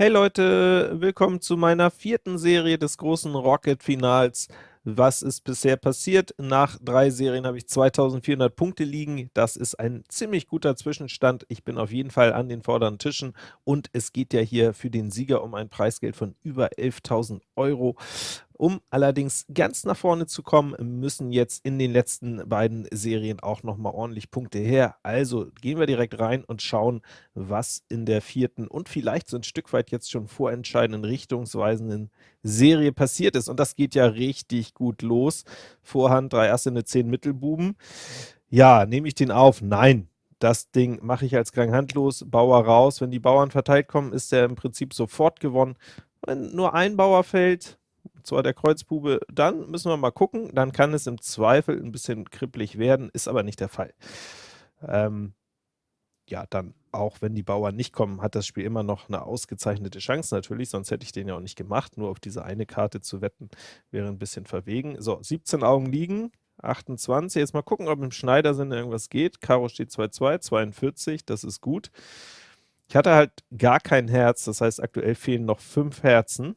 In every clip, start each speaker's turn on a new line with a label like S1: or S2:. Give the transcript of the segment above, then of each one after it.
S1: Hey Leute, willkommen zu meiner vierten Serie des großen Rocket-Finals. Was ist bisher passiert? Nach drei Serien habe ich 2400 Punkte liegen. Das ist ein ziemlich guter Zwischenstand. Ich bin auf jeden Fall an den vorderen Tischen und es geht ja hier für den Sieger um ein Preisgeld von über 11.000 Euro. Um allerdings ganz nach vorne zu kommen, müssen jetzt in den letzten beiden Serien auch nochmal ordentlich Punkte her. Also gehen wir direkt rein und schauen, was in der vierten und vielleicht so ein Stück weit jetzt schon vorentscheidenden, richtungsweisenden Serie passiert ist. Und das geht ja richtig gut los. Vorhand, drei Asse, eine 10 Mittelbuben. Ja, nehme ich den auf? Nein. Das Ding mache ich als Gang handlos, Bauer raus. Wenn die Bauern verteilt kommen, ist der im Prinzip sofort gewonnen. Wenn nur ein Bauer fällt, zwar der Kreuzbube, dann müssen wir mal gucken, dann kann es im Zweifel ein bisschen kribbelig werden, ist aber nicht der Fall. Ähm, ja, dann auch wenn die Bauern nicht kommen, hat das Spiel immer noch eine ausgezeichnete Chance natürlich, sonst hätte ich den ja auch nicht gemacht, nur auf diese eine Karte zu wetten, wäre ein bisschen verwegen. So, 17 Augen liegen, 28, jetzt mal gucken, ob im Schneidersinn irgendwas geht. Karo steht 2-2, 42, das ist gut. Ich hatte halt gar kein Herz, das heißt aktuell fehlen noch 5 Herzen.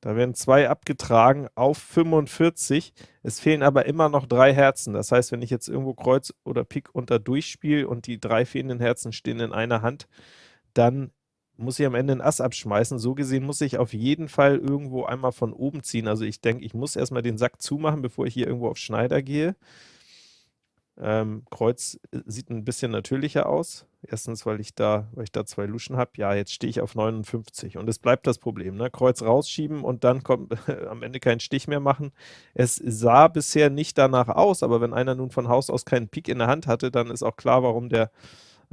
S1: Da werden zwei abgetragen auf 45. Es fehlen aber immer noch drei Herzen. Das heißt, wenn ich jetzt irgendwo Kreuz oder Pik unter durchspiele und die drei fehlenden Herzen stehen in einer Hand, dann muss ich am Ende ein Ass abschmeißen. So gesehen muss ich auf jeden Fall irgendwo einmal von oben ziehen. Also ich denke, ich muss erstmal den Sack zumachen, bevor ich hier irgendwo auf Schneider gehe. Ähm, Kreuz äh, sieht ein bisschen natürlicher aus. Erstens, weil ich da, weil ich da zwei Luschen habe. Ja, jetzt stehe ich auf 59 und es bleibt das Problem. Ne? Kreuz rausschieben und dann kommt am Ende keinen Stich mehr machen. Es sah bisher nicht danach aus, aber wenn einer nun von Haus aus keinen Pik in der Hand hatte, dann ist auch klar, warum der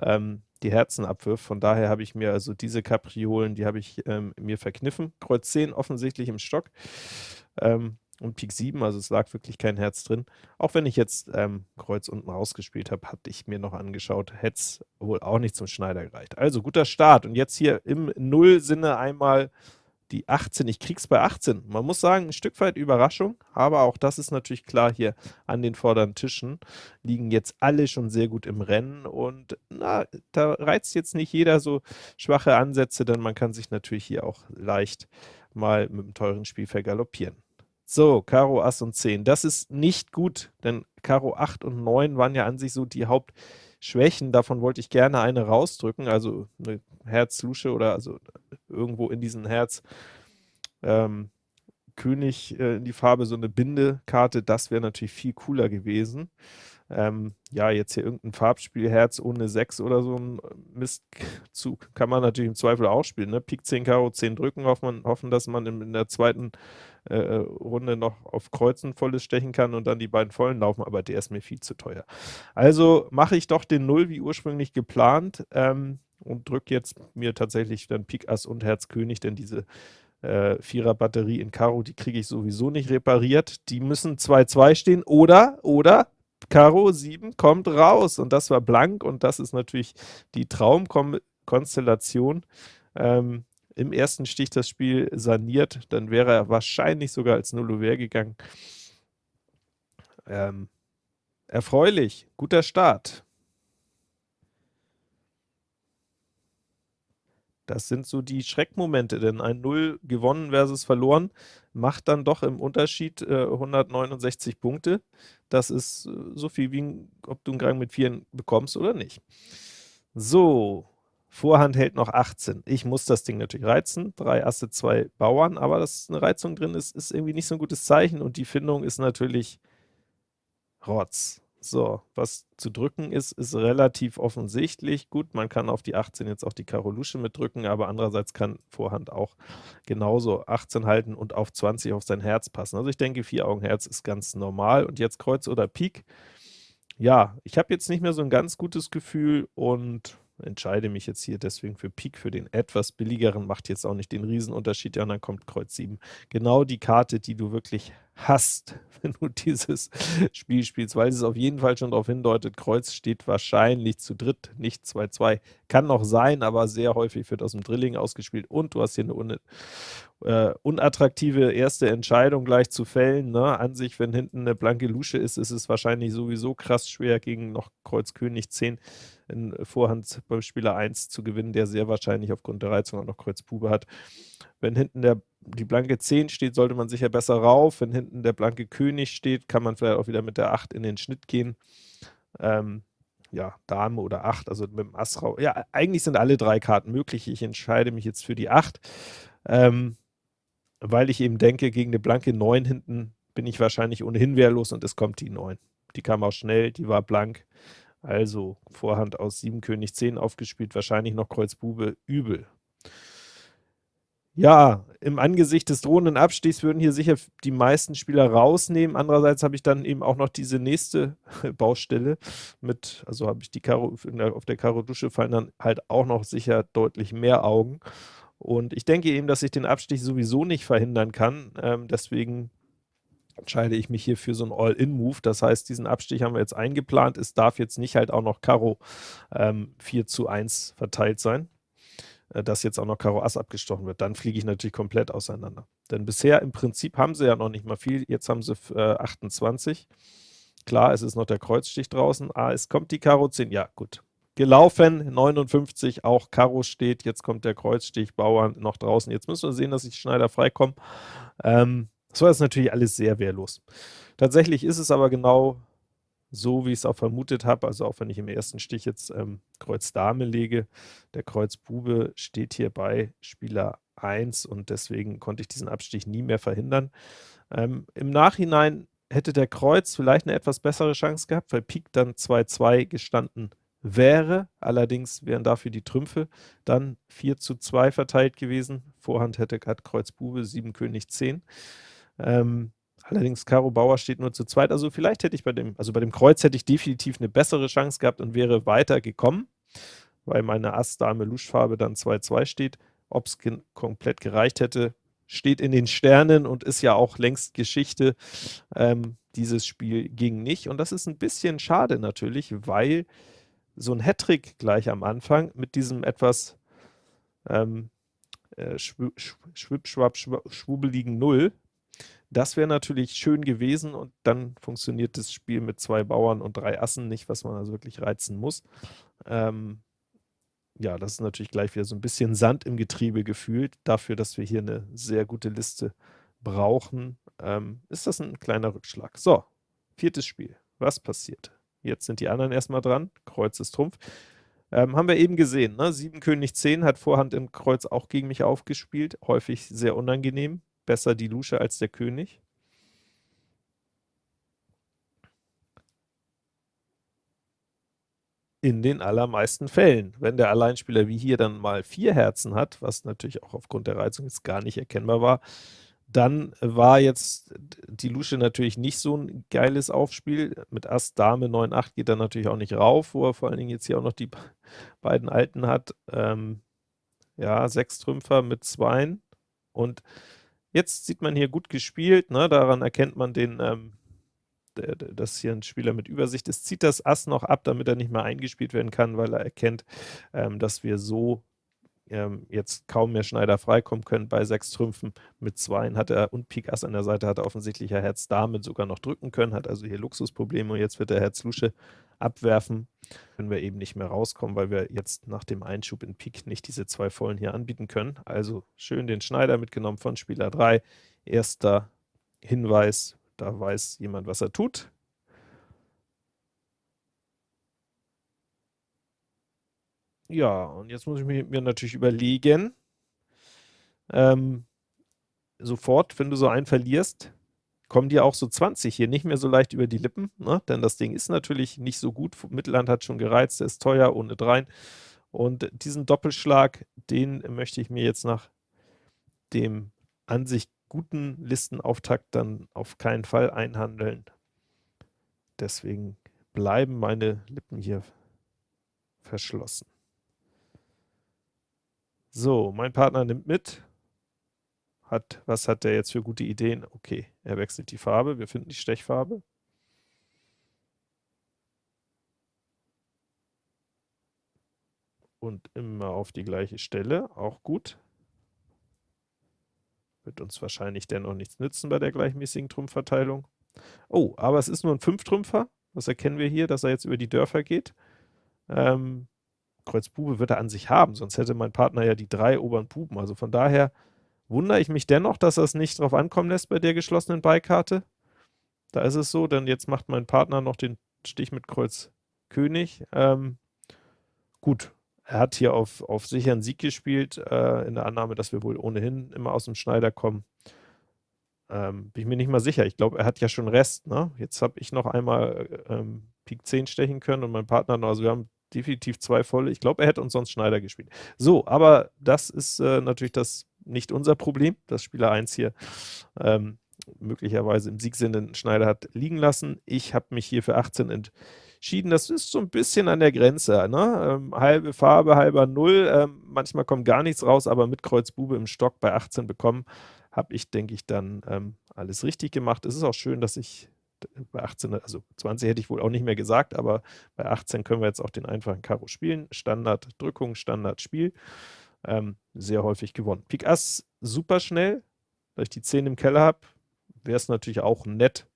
S1: ähm, die Herzen abwirft. Von daher habe ich mir also diese Kapriolen, die habe ich ähm, mir verkniffen. Kreuz 10 offensichtlich im Stock. Ähm, und Pik 7, also es lag wirklich kein Herz drin. Auch wenn ich jetzt ähm, Kreuz unten rausgespielt habe, hatte ich mir noch angeschaut, hätte es wohl auch nicht zum Schneider gereicht. Also guter Start und jetzt hier im Null-Sinne einmal die 18. Ich krieg's bei 18. Man muss sagen, ein Stück weit Überraschung, aber auch das ist natürlich klar, hier an den vorderen Tischen liegen jetzt alle schon sehr gut im Rennen und na, da reizt jetzt nicht jeder so schwache Ansätze, denn man kann sich natürlich hier auch leicht mal mit einem teuren Spiel vergaloppieren. So, Karo, Ass und 10. Das ist nicht gut, denn Karo 8 und 9 waren ja an sich so die Hauptschwächen. Davon wollte ich gerne eine rausdrücken, also eine Herz-Lusche oder also irgendwo in diesen Herz ähm, König äh, in die Farbe so eine Bindekarte, das wäre natürlich viel cooler gewesen. Ähm, ja, jetzt hier irgendein Farbspiel, Herz ohne 6 oder so ein Mistzug kann man natürlich im Zweifel auch spielen. Ne? Pik 10 Karo 10 drücken, hoffen, hoffen dass man in der zweiten äh, äh, Runde noch auf Kreuzen volles stechen kann und dann die beiden vollen laufen, aber der ist mir viel zu teuer. Also mache ich doch den 0 wie ursprünglich geplant ähm, und drücke jetzt mir tatsächlich dann Pik Ass und Herz König, denn diese äh, Vierer-Batterie in Karo, die kriege ich sowieso nicht repariert. Die müssen 2-2 stehen oder, oder Karo 7 kommt raus und das war blank und das ist natürlich die Traumkonstellation. Ähm, Im ersten Stich das Spiel saniert, dann wäre er wahrscheinlich sogar als Nullover gegangen. Ähm, erfreulich, guter Start. Das sind so die Schreckmomente, denn ein 0 gewonnen versus verloren macht dann doch im Unterschied äh, 169 Punkte. Das ist äh, so viel wie, ob du einen Gang mit 4 bekommst oder nicht. So, Vorhand hält noch 18. Ich muss das Ding natürlich reizen. Drei Asse, zwei Bauern, aber dass eine Reizung drin ist, ist irgendwie nicht so ein gutes Zeichen und die Findung ist natürlich Rotz. So, was zu drücken ist, ist relativ offensichtlich. Gut, man kann auf die 18 jetzt auch die Karo Lusche mitdrücken, aber andererseits kann Vorhand auch genauso 18 halten und auf 20 auf sein Herz passen. Also ich denke, vier Augen Herz ist ganz normal. Und jetzt Kreuz oder Pik. Ja, ich habe jetzt nicht mehr so ein ganz gutes Gefühl und entscheide mich jetzt hier deswegen für Pik, für den etwas billigeren, macht jetzt auch nicht den Riesenunterschied, ja, und dann kommt Kreuz 7. Genau die Karte, die du wirklich hast, wenn du dieses Spiel spielst, weil es auf jeden Fall schon darauf hindeutet, Kreuz steht wahrscheinlich zu dritt, nicht 2-2. Kann noch sein, aber sehr häufig wird aus dem Drilling ausgespielt und du hast hier eine un äh, unattraktive erste Entscheidung gleich zu fällen. Ne? An sich, wenn hinten eine blanke Lusche ist, ist es wahrscheinlich sowieso krass schwer, gegen noch Kreuz König 10 in Vorhand beim Spieler 1 zu gewinnen, der sehr wahrscheinlich aufgrund der Reizung auch noch Kreuz Bube hat. Wenn hinten der die blanke 10 steht, sollte man sicher besser rauf. Wenn hinten der blanke König steht, kann man vielleicht auch wieder mit der 8 in den Schnitt gehen. Ähm, ja, Dame oder 8, also mit dem Ass rauf. Ja, eigentlich sind alle drei Karten möglich. Ich entscheide mich jetzt für die 8, ähm, weil ich eben denke, gegen eine blanke 9 hinten bin ich wahrscheinlich ohnehin wehrlos und es kommt die 9. Die kam auch schnell, die war blank. Also Vorhand aus 7 König 10 aufgespielt, wahrscheinlich noch Kreuz Bube, übel. Ja, im Angesicht des drohenden Abstichs würden hier sicher die meisten Spieler rausnehmen. Andererseits habe ich dann eben auch noch diese nächste Baustelle mit, also habe ich die Karo, auf der Karo Dusche fallen dann halt auch noch sicher deutlich mehr Augen. Und ich denke eben, dass ich den Abstich sowieso nicht verhindern kann. Ähm, deswegen entscheide ich mich hier für so einen All-In-Move. Das heißt, diesen Abstich haben wir jetzt eingeplant. Es darf jetzt nicht halt auch noch Karo ähm, 4 zu 1 verteilt sein. Äh, dass jetzt auch noch Karo Ass abgestochen wird, dann fliege ich natürlich komplett auseinander. Denn bisher im Prinzip haben sie ja noch nicht mal viel, jetzt haben sie äh, 28. Klar, es ist noch der Kreuzstich draußen. Ah, es kommt die Karo 10. Ja, gut. Gelaufen, 59, auch Karo steht. Jetzt kommt der Kreuzstich, Bauern noch draußen. Jetzt müssen wir sehen, dass ich Schneider freikomme. Ähm, war jetzt natürlich alles sehr wehrlos. Tatsächlich ist es aber genau so, wie ich es auch vermutet habe, also auch wenn ich im ersten Stich jetzt ähm, Kreuz Dame lege, der Kreuz Bube steht hier bei Spieler 1 und deswegen konnte ich diesen Abstich nie mehr verhindern. Ähm, Im Nachhinein hätte der Kreuz vielleicht eine etwas bessere Chance gehabt, weil Pik dann 2-2 gestanden wäre, allerdings wären dafür die Trümpfe dann 4 zu 2 verteilt gewesen. Vorhand hätte hat Kreuz Bube, 7 König 10. Ähm, Allerdings Karo Bauer steht nur zu zweit. Also vielleicht hätte ich bei dem, also bei dem Kreuz hätte ich definitiv eine bessere Chance gehabt und wäre weiter gekommen, weil meine Ass-Dame-Luschfarbe dann 2-2 steht. Ob es ge komplett gereicht hätte, steht in den Sternen und ist ja auch längst Geschichte. Ähm, dieses Spiel ging nicht und das ist ein bisschen schade natürlich, weil so ein Hattrick gleich am Anfang mit diesem etwas ähm, äh, schwupp, schwubbeligen Null das wäre natürlich schön gewesen und dann funktioniert das Spiel mit zwei Bauern und drei Assen nicht, was man also wirklich reizen muss. Ähm, ja, das ist natürlich gleich wieder so ein bisschen Sand im Getriebe gefühlt. Dafür, dass wir hier eine sehr gute Liste brauchen, ähm, ist das ein kleiner Rückschlag. So, viertes Spiel. Was passiert? Jetzt sind die anderen erstmal dran. Kreuz ist Trumpf. Ähm, haben wir eben gesehen, ne? 7 König 10 hat Vorhand im Kreuz auch gegen mich aufgespielt. Häufig sehr unangenehm besser die Lusche als der König. In den allermeisten Fällen. Wenn der Alleinspieler wie hier dann mal vier Herzen hat, was natürlich auch aufgrund der Reizung jetzt gar nicht erkennbar war, dann war jetzt die Lusche natürlich nicht so ein geiles Aufspiel. Mit Ass, Dame, 9, 8 geht er natürlich auch nicht rauf, wo er vor allen Dingen jetzt hier auch noch die beiden Alten hat. Ähm, ja, sechs Trümpfer mit Zweien. Und Jetzt sieht man hier gut gespielt, ne? daran erkennt man den, ähm, dass hier ein Spieler mit Übersicht ist, zieht das Ass noch ab, damit er nicht mehr eingespielt werden kann, weil er erkennt, ähm, dass wir so ähm, jetzt kaum mehr Schneider freikommen können bei sechs Trümpfen. Mit Zweien hat er und Pik Ass an der Seite hat er offensichtlich Herz Dame sogar noch drücken können, hat also hier Luxusprobleme und jetzt wird der Herz Lusche abwerfen. Können wir eben nicht mehr rauskommen, weil wir jetzt nach dem Einschub in Pik nicht diese zwei Vollen hier anbieten können. Also schön den Schneider mitgenommen von Spieler 3. Erster Hinweis, da weiß jemand, was er tut. Ja, und jetzt muss ich mir, mir natürlich überlegen, ähm, sofort, wenn du so einen verlierst, kommen dir auch so 20 hier nicht mehr so leicht über die Lippen, ne? denn das Ding ist natürlich nicht so gut. Mittelland hat schon gereizt, der ist teuer, ohne dreien. Und diesen Doppelschlag, den möchte ich mir jetzt nach dem an sich guten Listenauftakt dann auf keinen Fall einhandeln. Deswegen bleiben meine Lippen hier verschlossen. So, mein Partner nimmt mit. hat, was hat der jetzt für gute Ideen? Okay, er wechselt die Farbe, wir finden die Stechfarbe. Und immer auf die gleiche Stelle, auch gut. Wird uns wahrscheinlich dennoch nichts nützen bei der gleichmäßigen Trumpfverteilung. Oh, aber es ist nur ein Fünftrümpfer. Was erkennen wir hier, dass er jetzt über die Dörfer geht? Ähm, Kreuz Bube wird er an sich haben, sonst hätte mein Partner ja die drei oberen Buben. Also von daher wundere ich mich dennoch, dass er es nicht drauf ankommen lässt bei der geschlossenen Beikarte. Da ist es so, denn jetzt macht mein Partner noch den Stich mit Kreuz König. Ähm, gut, er hat hier auf, auf sicheren Sieg gespielt, äh, in der Annahme, dass wir wohl ohnehin immer aus dem Schneider kommen. Ähm, bin ich mir nicht mal sicher. Ich glaube, er hat ja schon Rest. Ne? Jetzt habe ich noch einmal äh, ähm, Pik 10 stechen können und mein Partner noch. Also wir haben definitiv zwei volle. Ich glaube, er hätte uns sonst Schneider gespielt. So, aber das ist äh, natürlich das nicht unser Problem, dass Spieler 1 hier ähm, möglicherweise im Siegsinne einen Schneider hat liegen lassen. Ich habe mich hier für 18 entschieden. Das ist so ein bisschen an der Grenze. Ne? Ähm, halbe Farbe, halber Null. Ähm, manchmal kommt gar nichts raus, aber mit Kreuz Bube im Stock bei 18 bekommen, habe ich, denke ich, dann ähm, alles richtig gemacht. Es ist auch schön, dass ich bei 18, also 20 hätte ich wohl auch nicht mehr gesagt, aber bei 18 können wir jetzt auch den einfachen Karo spielen. Standard Drückung, Standard Spiel. Ähm, sehr häufig gewonnen. Pik Ass super schnell, weil ich die 10 im Keller habe. Wäre es natürlich auch nett,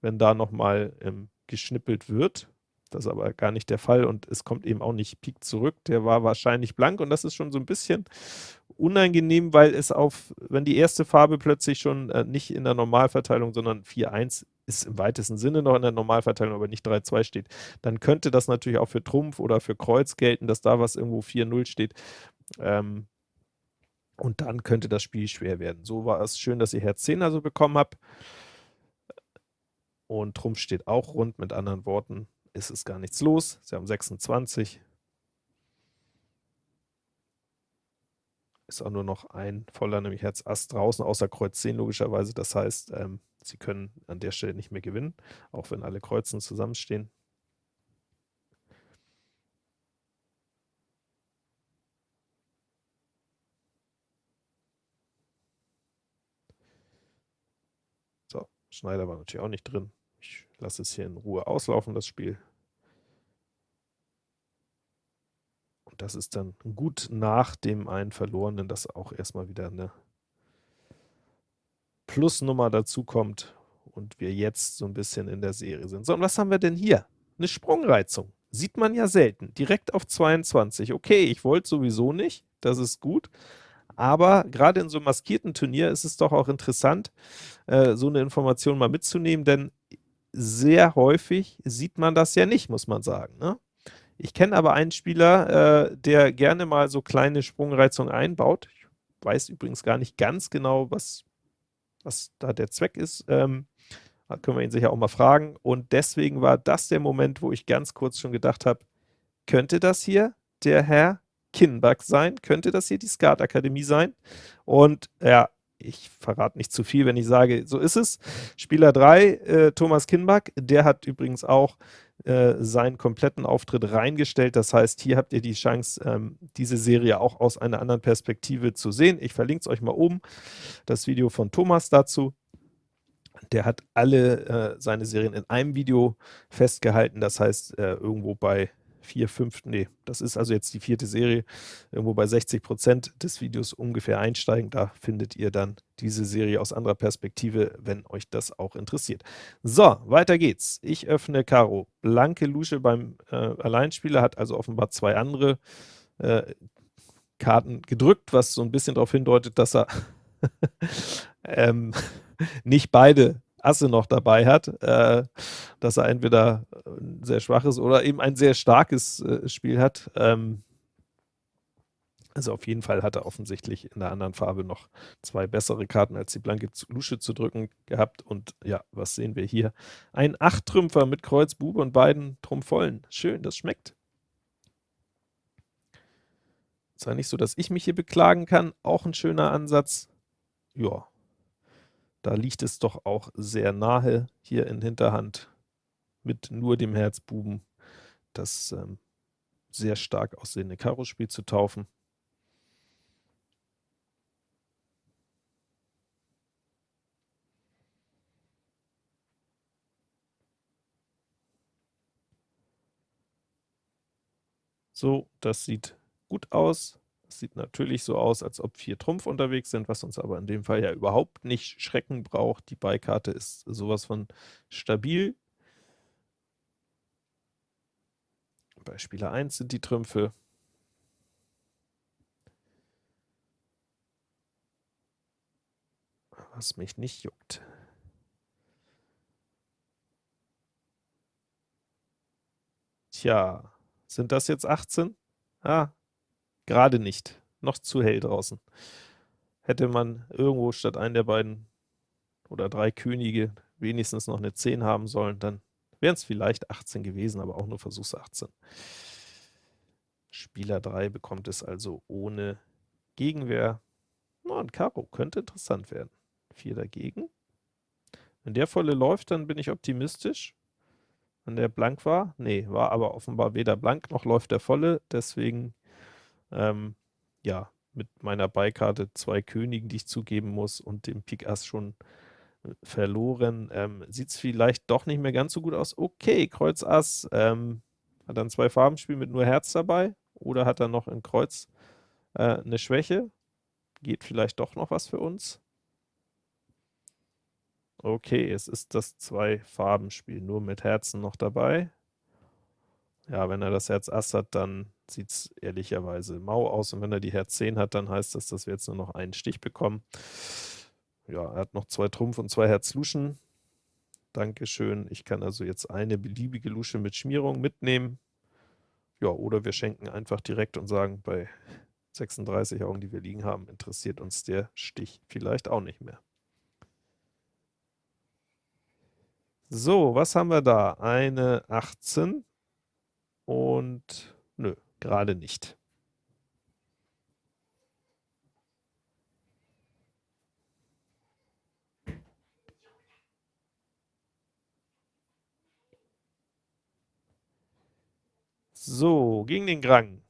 S1: wenn da nochmal ähm, geschnippelt wird. Das ist aber gar nicht der Fall und es kommt eben auch nicht Pik zurück. Der war wahrscheinlich blank und das ist schon so ein bisschen unangenehm, weil es auf, wenn die erste Farbe plötzlich schon äh, nicht in der Normalverteilung, sondern 4-1 ist im weitesten Sinne noch in der Normalverteilung, aber nicht 3-2 steht, dann könnte das natürlich auch für Trumpf oder für Kreuz gelten, dass da was irgendwo 4-0 steht. Ähm, und dann könnte das Spiel schwer werden. So war es schön, dass ich Herz 10 also bekommen habe. Und Trumpf steht auch rund, mit anderen Worten, ist es gar nichts los. Sie haben 26. Ist auch nur noch ein voller, nämlich Herz Ass draußen, außer Kreuz 10 logischerweise. Das heißt, ähm, Sie können an der Stelle nicht mehr gewinnen, auch wenn alle Kreuzen zusammenstehen. So, Schneider war natürlich auch nicht drin. Ich lasse es hier in Ruhe auslaufen, das Spiel. Und das ist dann gut nach dem einen Verlorenen, dass auch erstmal wieder eine Plusnummer dazu kommt und wir jetzt so ein bisschen in der Serie sind. So, und was haben wir denn hier? Eine Sprungreizung. Sieht man ja selten. Direkt auf 22. Okay, ich wollte sowieso nicht, das ist gut. Aber gerade in so einem maskierten Turnier ist es doch auch interessant, äh, so eine Information mal mitzunehmen, denn sehr häufig sieht man das ja nicht, muss man sagen. Ne? Ich kenne aber einen Spieler, äh, der gerne mal so kleine Sprungreizungen einbaut. Ich weiß übrigens gar nicht ganz genau, was was da der Zweck ist. Ähm, können wir ihn sicher auch mal fragen. Und deswegen war das der Moment, wo ich ganz kurz schon gedacht habe, könnte das hier der Herr Kinbach sein? Könnte das hier die Skat-Akademie sein? Und ja, ich verrate nicht zu viel, wenn ich sage, so ist es. Spieler 3, äh, Thomas Kinbach, der hat übrigens auch äh, seinen kompletten Auftritt reingestellt. Das heißt, hier habt ihr die Chance, ähm, diese Serie auch aus einer anderen Perspektive zu sehen. Ich verlinke es euch mal oben, das Video von Thomas dazu. Der hat alle äh, seine Serien in einem Video festgehalten, das heißt äh, irgendwo bei vier, fünf, nee, das ist also jetzt die vierte Serie, irgendwo bei 60 Prozent des Videos ungefähr einsteigen. Da findet ihr dann diese Serie aus anderer Perspektive, wenn euch das auch interessiert. So, weiter geht's. Ich öffne Karo. Blanke Lusche beim äh, Alleinspieler, hat also offenbar zwei andere äh, Karten gedrückt, was so ein bisschen darauf hindeutet, dass er ähm, nicht beide Asse noch dabei hat, äh, dass er entweder ein sehr schwaches oder eben ein sehr starkes äh, Spiel hat. Ähm, also auf jeden Fall hat er offensichtlich in der anderen Farbe noch zwei bessere Karten als die blanke Lusche zu drücken gehabt. Und ja, was sehen wir hier? Ein Acht-Trümpfer mit Kreuz, Bube und beiden Trumpfvollen. Schön, das schmeckt. Zwar nicht so, dass ich mich hier beklagen kann, auch ein schöner Ansatz. Ja, da liegt es doch auch sehr nahe hier in Hinterhand mit nur dem Herzbuben das ähm, sehr stark aussehende Karo-Spiel zu taufen. So, das sieht gut aus. Das sieht natürlich so aus, als ob 4 Trumpf unterwegs sind, was uns aber in dem Fall ja überhaupt nicht schrecken braucht. Die Beikarte ist sowas von stabil. Bei Spieler 1 sind die Trümpfe. Was mich nicht juckt. Tja, sind das jetzt 18? Ah, gerade nicht. Noch zu hell draußen. Hätte man irgendwo statt einen der beiden oder drei Könige wenigstens noch eine 10 haben sollen, dann wären es vielleicht 18 gewesen, aber auch nur Versuchs 18. Spieler 3 bekommt es also ohne Gegenwehr. Oh, ein Karo könnte interessant werden. 4 dagegen. Wenn der volle läuft, dann bin ich optimistisch. Wenn der blank war, nee, war aber offenbar weder blank noch läuft der volle, deswegen, ähm, ja, mit meiner Beikarte zwei Königen, die ich zugeben muss und dem Pik Ass schon verloren. Ähm, Sieht es vielleicht doch nicht mehr ganz so gut aus. Okay, Kreuz Ass. Ähm, hat dann zwei Farbenspiel mit nur Herz dabei? Oder hat er noch in Kreuz äh, eine Schwäche? Geht vielleicht doch noch was für uns? Okay, es ist das Zwei-Farben-Spiel, nur mit Herzen noch dabei. Ja, wenn er das Herz Ass hat, dann sieht es ehrlicherweise mau aus. Und wenn er die Herz 10 hat, dann heißt das, dass wir jetzt nur noch einen Stich bekommen. Ja, er hat noch zwei Trumpf und zwei Herz Luschen. Dankeschön. Ich kann also jetzt eine beliebige Lusche mit Schmierung mitnehmen. Ja, oder wir schenken einfach direkt und sagen, bei 36 Augen, die wir liegen haben, interessiert uns der Stich vielleicht auch nicht mehr. So, was haben wir da? Eine 18 und gerade nicht. So, gegen den Grang.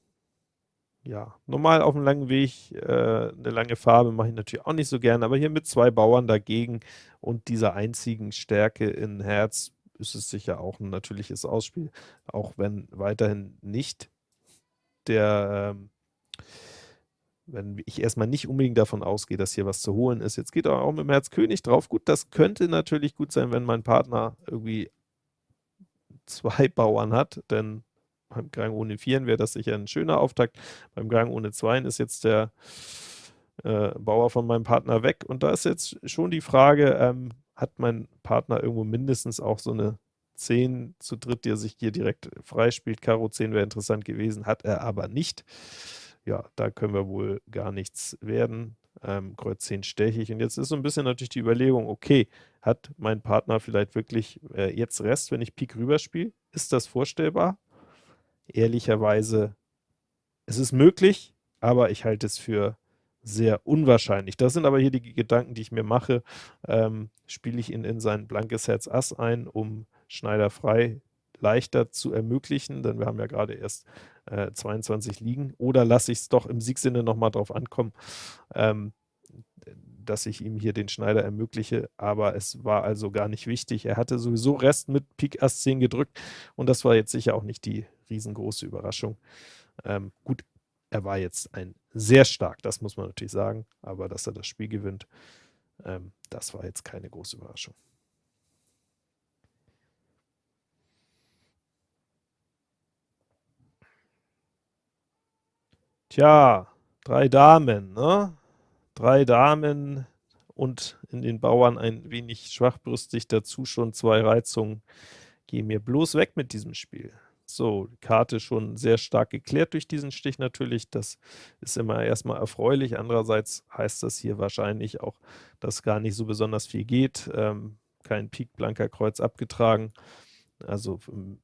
S1: Ja, normal auf einem langen Weg, äh, 'ne lange Farbe mache ich natürlich auch nicht so gerne, aber hier mit zwei Bauern dagegen und dieser einzigen Stärke in Herz ist es sicher auch ein natürliches Ausspiel, auch wenn weiterhin nicht der, ähm wenn ich erstmal nicht unbedingt davon ausgehe, dass hier was zu holen ist. Jetzt geht er auch mit dem Herz König drauf. Gut, das könnte natürlich gut sein, wenn mein Partner irgendwie zwei Bauern hat, denn beim Gang ohne Vieren wäre das sicher ein schöner Auftakt. Beim Gang ohne Zweien ist jetzt der äh, Bauer von meinem Partner weg. Und da ist jetzt schon die Frage, ähm, hat mein Partner irgendwo mindestens auch so eine 10 zu dritt, die er sich hier direkt freispielt. Karo 10 wäre interessant gewesen, hat er aber nicht. Ja, da können wir wohl gar nichts werden. Ähm, Kreuz 10 stechig. Und jetzt ist so ein bisschen natürlich die Überlegung, okay, hat mein Partner vielleicht wirklich äh, jetzt Rest, wenn ich Pik rüberspiele? Ist das vorstellbar? ehrlicherweise, es ist möglich, aber ich halte es für sehr unwahrscheinlich. Das sind aber hier die Gedanken, die ich mir mache. Ähm, spiele ich ihn in sein blankes Herz Ass ein, um Schneider frei leichter zu ermöglichen, denn wir haben ja gerade erst äh, 22 liegen, oder lasse ich es doch im Siegsinne nochmal drauf ankommen, ähm, dass ich ihm hier den Schneider ermögliche, aber es war also gar nicht wichtig. Er hatte sowieso Rest mit Pik Ass 10 gedrückt und das war jetzt sicher auch nicht die riesengroße Überraschung. Ähm, gut, er war jetzt ein sehr stark, das muss man natürlich sagen, aber dass er das Spiel gewinnt, ähm, das war jetzt keine große Überraschung. Tja, drei Damen, ne? Drei Damen und in den Bauern ein wenig schwachbrüstig, dazu schon zwei Reizungen. Geh mir bloß weg mit diesem Spiel. So, die Karte schon sehr stark geklärt durch diesen Stich natürlich. Das ist immer erstmal erfreulich. Andererseits heißt das hier wahrscheinlich auch, dass gar nicht so besonders viel geht. Ähm, kein Pik, blanker Kreuz abgetragen. Also ähm,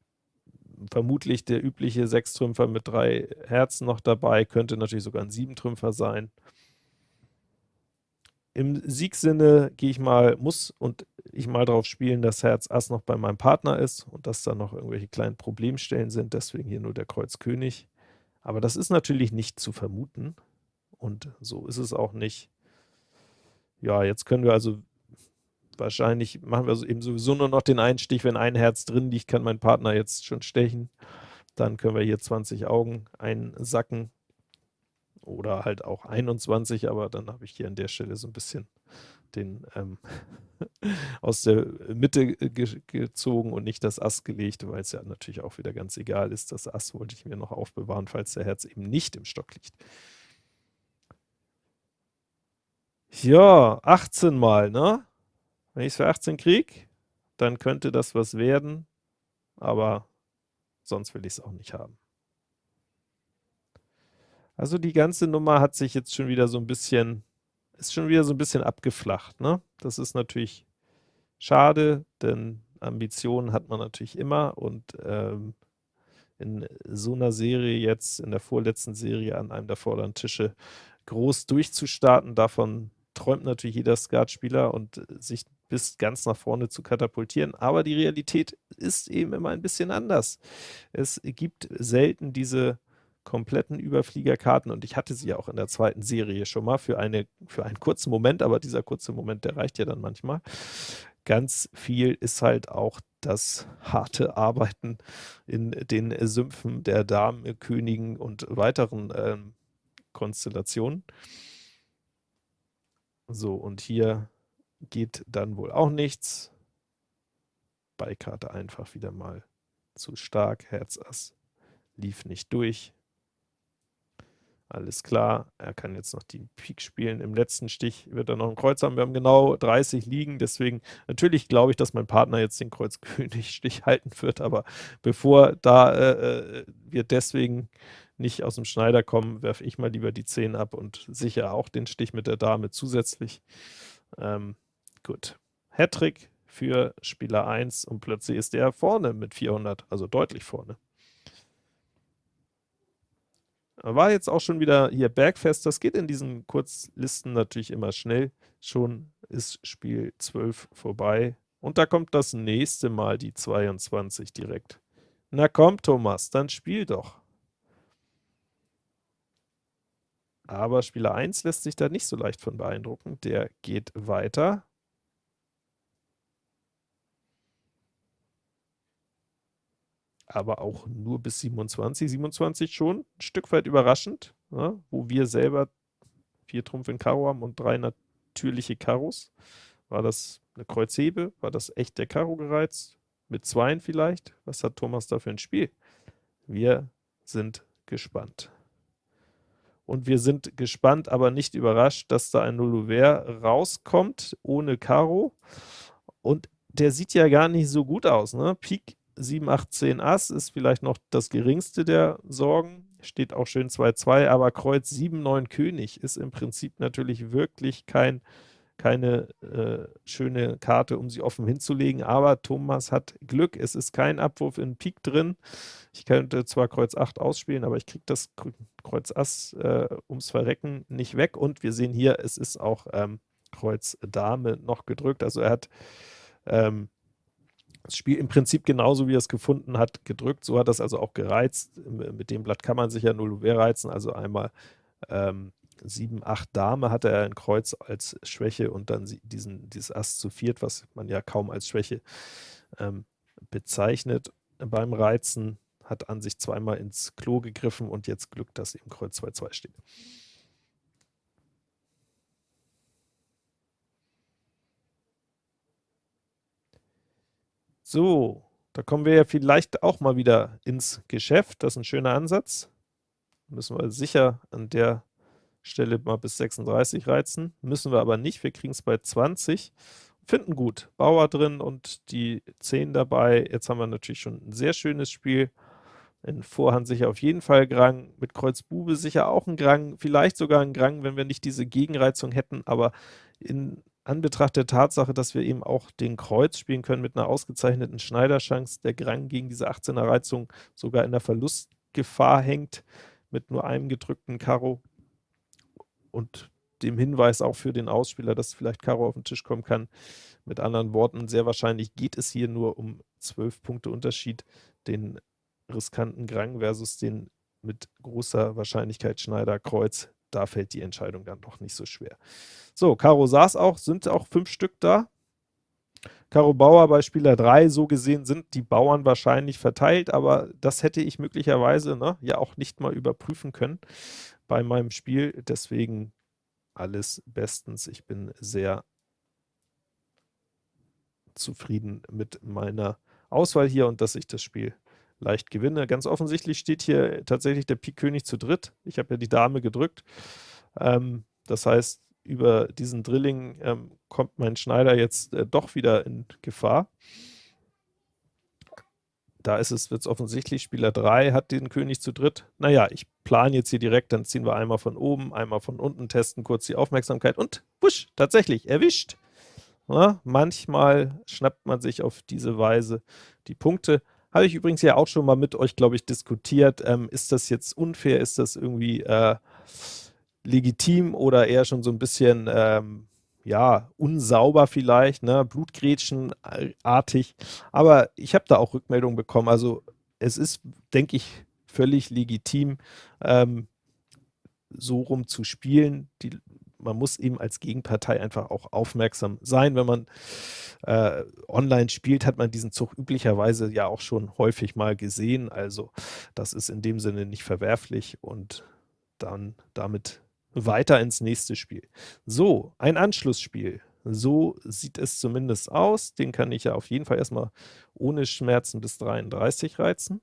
S1: vermutlich der übliche Sechstrümpfer mit drei Herzen noch dabei, könnte natürlich sogar ein Siebentrümpfer sein. Im Siegsinne gehe ich mal, muss und ich mal darauf spielen, dass Herz Ass noch bei meinem Partner ist und dass da noch irgendwelche kleinen Problemstellen sind, deswegen hier nur der Kreuz König. Aber das ist natürlich nicht zu vermuten und so ist es auch nicht. Ja, jetzt können wir also wahrscheinlich, machen wir eben sowieso nur noch den einen Stich, wenn ein Herz drin liegt, kann mein Partner jetzt schon stechen. dann können wir hier 20 Augen einsacken oder halt auch 21, aber dann habe ich hier an der Stelle so ein bisschen den ähm, aus der Mitte ge gezogen und nicht das Ass gelegt, weil es ja natürlich auch wieder ganz egal ist. Das Ass wollte ich mir noch aufbewahren, falls der Herz eben nicht im Stock liegt. Ja, 18 mal, ne? Wenn ich es für 18 kriege, dann könnte das was werden, aber sonst will ich es auch nicht haben. Also die ganze Nummer hat sich jetzt schon wieder so ein bisschen, ist schon wieder so ein bisschen abgeflacht, ne? Das ist natürlich schade, denn Ambitionen hat man natürlich immer und ähm, in so einer Serie jetzt, in der vorletzten Serie an einem der vorderen Tische groß durchzustarten, davon träumt natürlich jeder Skatspieler und sich bis ganz nach vorne zu katapultieren, aber die Realität ist eben immer ein bisschen anders. Es gibt selten diese kompletten Überfliegerkarten und ich hatte sie ja auch in der zweiten Serie schon mal für, eine, für einen kurzen Moment, aber dieser kurze Moment, der reicht ja dann manchmal. Ganz viel ist halt auch das harte Arbeiten in den Sümpfen der Damen, Königen und weiteren ähm, Konstellationen. So, und hier geht dann wohl auch nichts. Beikarte einfach wieder mal zu stark. Herz Ass lief nicht durch. Alles klar, er kann jetzt noch die Pik spielen. Im letzten Stich wird er noch ein Kreuz haben. Wir haben genau 30 liegen, deswegen natürlich glaube ich, dass mein Partner jetzt den Kreuz-König-Stich halten wird, aber bevor da äh, äh, wir deswegen nicht aus dem Schneider kommen, werfe ich mal lieber die 10 ab und sicher auch den Stich mit der Dame zusätzlich. Ähm, gut. Hattrick für Spieler 1 und plötzlich ist der vorne mit 400, also deutlich vorne. War jetzt auch schon wieder hier Bergfest. Das geht in diesen Kurzlisten natürlich immer schnell. Schon ist Spiel 12 vorbei. Und da kommt das nächste Mal die 22 direkt. Na komm, Thomas, dann spiel doch. Aber Spieler 1 lässt sich da nicht so leicht von beeindrucken. Der geht weiter. Aber auch nur bis 27. 27 schon ein Stück weit überraschend, ja, wo wir selber vier Trumpf in Karo haben und drei natürliche Karos. War das eine Kreuzhebe? War das echt der Karo gereizt? Mit Zweien vielleicht? Was hat Thomas da für ein Spiel? Wir sind gespannt. Und wir sind gespannt, aber nicht überrascht, dass da ein Nullouvert rauskommt, ohne Karo. Und der sieht ja gar nicht so gut aus. Ne? Pik 7, 8, 10 Ass ist vielleicht noch das geringste der Sorgen, steht auch schön 2-2, aber Kreuz 7, 9 König ist im Prinzip natürlich wirklich kein, keine äh, schöne Karte, um sie offen hinzulegen, aber Thomas hat Glück, es ist kein Abwurf in Pik drin, ich könnte zwar Kreuz 8 ausspielen, aber ich kriege das Kreuz Ass äh, ums Verrecken nicht weg. Und wir sehen hier, es ist auch ähm, Kreuz Dame noch gedrückt, also er hat ähm, das Spiel im Prinzip genauso, wie er es gefunden hat, gedrückt. So hat das also auch gereizt. Mit dem Blatt kann man sich ja 0 Uhr reizen, also einmal ähm, 7, 8 Dame hatte er ein Kreuz als Schwäche und dann diesen, dieses Ass zu viert, was man ja kaum als Schwäche ähm, bezeichnet beim Reizen, hat an sich zweimal ins Klo gegriffen und jetzt Glück, dass eben Kreuz 2-2 steht. So, da kommen wir ja vielleicht auch mal wieder ins Geschäft. Das ist ein schöner Ansatz. Müssen wir sicher an der Stelle mal bis 36 reizen. Müssen wir aber nicht. Wir kriegen es bei 20. Finden gut. Bauer drin und die 10 dabei. Jetzt haben wir natürlich schon ein sehr schönes Spiel. In Vorhand sicher auf jeden Fall Grang, mit Kreuz Bube sicher auch ein Grang, vielleicht sogar ein Grang, wenn wir nicht diese Gegenreizung hätten, aber in Anbetracht der Tatsache, dass wir eben auch den Kreuz spielen können mit einer ausgezeichneten Schneiderchance, der Grang gegen diese 18er Reizung sogar in der Verlustgefahr hängt, mit nur einem gedrückten Karo und dem Hinweis auch für den Ausspieler, dass vielleicht Karo auf den Tisch kommen kann. Mit anderen Worten, sehr wahrscheinlich geht es hier nur um 12 Punkte Unterschied, den riskanten Grang versus den mit großer Wahrscheinlichkeit Schneider Kreuz da fällt die Entscheidung dann doch nicht so schwer. So, Karo saß auch, sind auch fünf Stück da. Karo Bauer bei Spieler 3, so gesehen sind die Bauern wahrscheinlich verteilt, aber das hätte ich möglicherweise ne, ja auch nicht mal überprüfen können bei meinem Spiel, deswegen alles bestens. Ich bin sehr zufrieden mit meiner Auswahl hier und dass ich das Spiel leicht gewinne. Ganz offensichtlich steht hier tatsächlich der Pik König zu dritt. Ich habe ja die Dame gedrückt. Ähm, das heißt, über diesen Drilling ähm, kommt mein Schneider jetzt äh, doch wieder in Gefahr. Da ist es jetzt offensichtlich, Spieler 3 hat den König zu dritt. Naja, ich plane jetzt hier direkt, dann ziehen wir einmal von oben, einmal von unten, testen kurz die Aufmerksamkeit und wusch, tatsächlich, erwischt. Ja, manchmal schnappt man sich auf diese Weise die Punkte. Habe ich übrigens ja auch schon mal mit euch, glaube ich, diskutiert. Ähm, ist das jetzt unfair? Ist das irgendwie äh, legitim oder eher schon so ein bisschen ähm, ja, unsauber vielleicht, ne, Blutgrätschenartig. Aber ich habe da auch Rückmeldungen bekommen. Also es ist, denke ich, völlig legitim, ähm, so rum zu spielen. Die, man muss eben als Gegenpartei einfach auch aufmerksam sein. Wenn man äh, online spielt, hat man diesen Zug üblicherweise ja auch schon häufig mal gesehen. Also das ist in dem Sinne nicht verwerflich und dann damit weiter ins nächste Spiel. So, ein Anschlussspiel. So sieht es zumindest aus. Den kann ich ja auf jeden Fall erstmal ohne Schmerzen bis 33 reizen.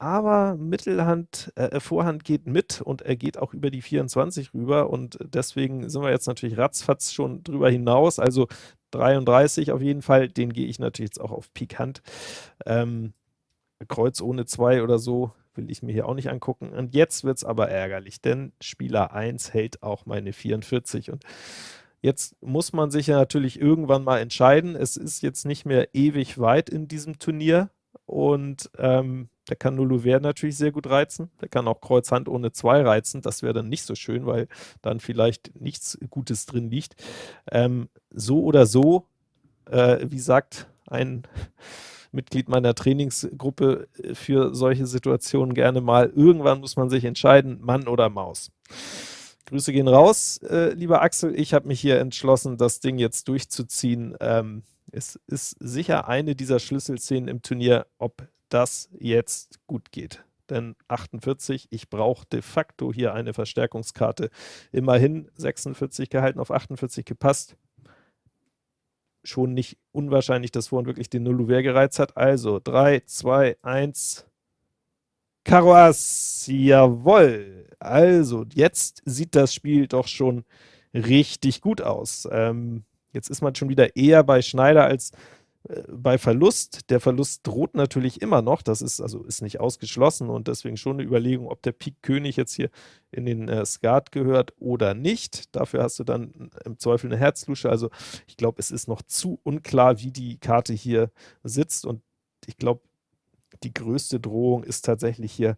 S1: Aber Mittelhand, äh, Vorhand geht mit und er geht auch über die 24 rüber und deswegen sind wir jetzt natürlich ratzfatz schon drüber hinaus. Also 33 auf jeden Fall, den gehe ich natürlich jetzt auch auf Pik Hand. Ähm, Kreuz ohne 2 oder so will ich mir hier auch nicht angucken. Und jetzt wird es aber ärgerlich, denn Spieler 1 hält auch meine 44 und Jetzt muss man sich ja natürlich irgendwann mal entscheiden. Es ist jetzt nicht mehr ewig weit in diesem Turnier und ähm, der kann Nulluver natürlich sehr gut reizen. Der kann auch Kreuz Hand ohne 2 reizen. Das wäre dann nicht so schön, weil dann vielleicht nichts Gutes drin liegt. Ähm, so oder so, äh, wie sagt ein Mitglied meiner Trainingsgruppe äh, für solche Situationen gerne mal. Irgendwann muss man sich entscheiden, Mann oder Maus. Grüße gehen raus, äh, lieber Axel. Ich habe mich hier entschlossen, das Ding jetzt durchzuziehen. Ähm, es ist sicher eine dieser Schlüsselszenen im Turnier, ob das jetzt gut geht. Denn 48, ich brauche de facto hier eine Verstärkungskarte. Immerhin 46 gehalten, auf 48 gepasst schon nicht unwahrscheinlich, dass Vorhand wirklich den Nulluver gereizt hat. Also 3, 2, 1, Karo Ass, jawoll. Also jetzt sieht das Spiel doch schon richtig gut aus. Ähm, jetzt ist man schon wieder eher bei Schneider als äh, bei Verlust, der Verlust droht natürlich immer noch, das ist also ist nicht ausgeschlossen. Und deswegen schon eine Überlegung, ob der Pik König jetzt hier in den äh, Skat gehört oder nicht. Dafür hast du dann im Zweifel eine Herzlusche, also ich glaube, es ist noch zu unklar, wie die Karte hier sitzt. Und ich glaube, die größte Drohung ist tatsächlich hier